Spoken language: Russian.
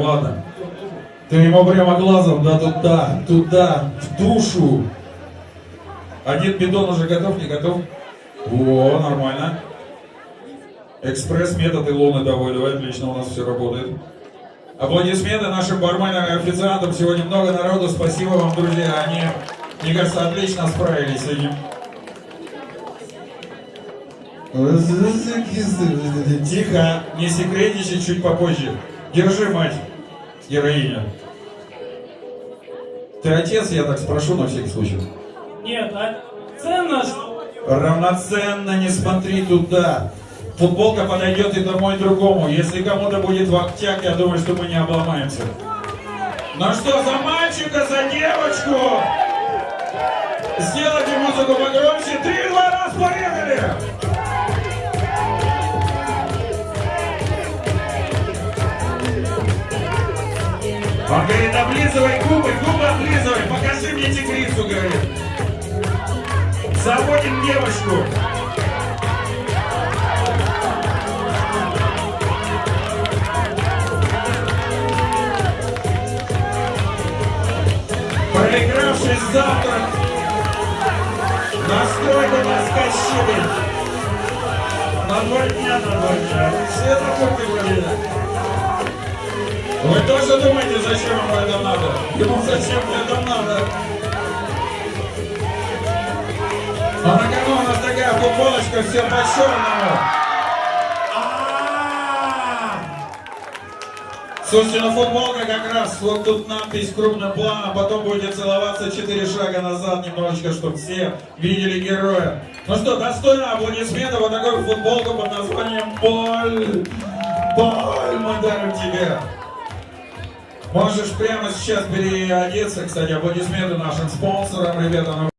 ладно. Ты ему прямо глазом, да, туда, туда, в душу. Один бидон уже готов, не готов? О, нормально. Экспресс-метод Илоны давай, отлично у нас все работает. Аплодисменты нашим барменам и официантам. Сегодня много народу. Спасибо вам, друзья. Они, мне кажется, отлично справились с этим. Тихо, не секретничай чуть попозже. Держи, мать, героиня. Ты отец, я так спрошу на всякий случай. Нет, а ценно что? Равноценно не смотри туда. Футболка подойдет и тому, и другому. Если кому-то будет вахтяк, я думаю, что мы не обломаемся. Ну что, за мальчика, за девочку? Сделайте музыку погромче. Три, два, раз, поехали! Он говорит, облизывай губы, губы облизывай, покажи мне тигрицу, говорит. Заводим девочку. Проигравший завтрак. Настройку наскочили. На два дня, на два дня. Тоже думаете, зачем ему это надо? Ему зачем это надо? А на кону у нас такая футболочка, все по черному. А-а-а! Слушайте, ну футболка как раз, вот тут надпись крупным планом, потом будете целоваться четыре шага назад немножечко, чтобы все видели героя. Ну что, достойно аплодисментов, вот такую футболку под названием «Боль». Боль мы дарим тебе. Можешь прямо сейчас переодеться, кстати, аплодисменты нашим спонсорам, ребята.